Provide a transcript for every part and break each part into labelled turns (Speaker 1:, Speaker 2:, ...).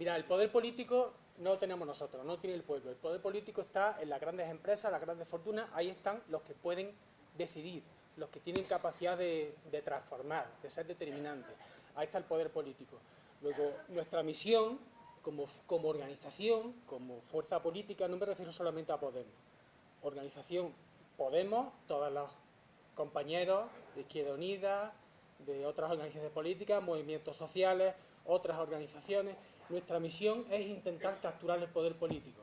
Speaker 1: Mira, el poder político no lo tenemos nosotros, no lo tiene el pueblo. El poder político está en las grandes empresas, las grandes fortunas, ahí están los que pueden decidir, los que tienen capacidad de, transformar, de ser determinantes. Ahí está el poder político. Luego, nuestra misión como, como organización, como fuerza política, no me refiero solamente a Podemos. Organización Podemos, todos los compañeros de Izquierda Unida, de otras organizaciones políticas, movimientos sociales, otras organizaciones. Nuestra misión es intentar capturar el poder político,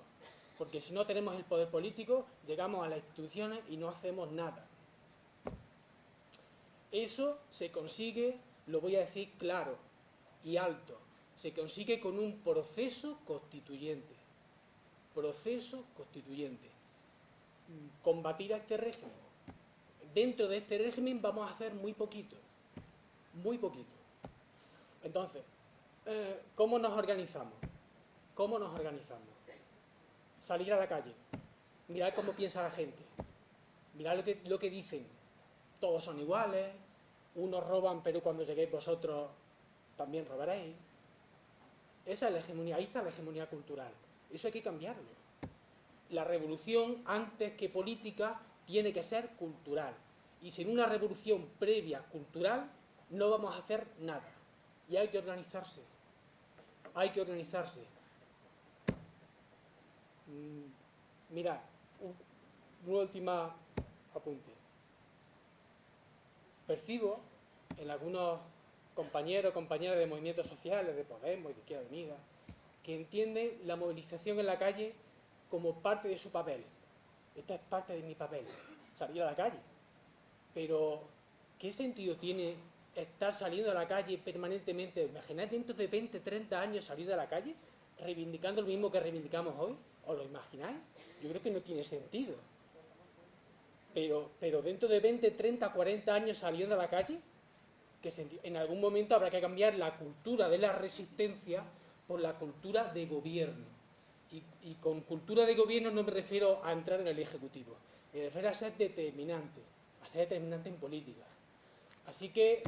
Speaker 1: porque si no tenemos el poder político, llegamos a las instituciones y no hacemos nada. Eso se consigue, lo voy a decir claro y alto, se consigue con un proceso constituyente. Proceso constituyente. Combatir a este régimen. Dentro de este régimen vamos a hacer muy poquito. Muy poquito. Entonces, ¿cómo nos organizamos? ¿Cómo nos organizamos? Salir a la calle, mirar cómo piensa la gente, mirar lo que, lo que dicen. Todos son iguales, unos roban, pero cuando lleguéis vosotros también robaréis. Esa es la hegemonía, ahí está la hegemonía cultural. Eso hay que cambiarlo. La revolución, antes que política, tiene que ser cultural. Y sin una revolución previa cultural, no vamos a hacer nada. Y hay que organizarse hay que organizarse. Mm, mira, un, última apunte. Percibo en algunos compañeros, compañeras de movimientos sociales, de Podemos y de Izquierda Unida, que entienden la movilización en la calle como parte de su papel. Esta es parte de mi papel, salir a la calle. Pero, ¿qué sentido tiene estar saliendo a la calle permanentemente, imagináis dentro de 20, 30 años salir a la calle reivindicando lo mismo que reivindicamos hoy? ¿Os lo imagináis? Yo creo que no tiene sentido. Pero, pero dentro de 20, 30, 40 años saliendo a la calle, que en algún momento habrá que cambiar la cultura de la resistencia por la cultura de gobierno. Y con cultura de gobierno no me refiero a entrar en el Ejecutivo, me refiero a ser determinante, a ser determinante en política. Así que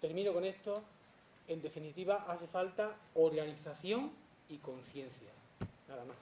Speaker 1: Termino con esto. En definitiva, hace falta organización y conciencia. Nada más.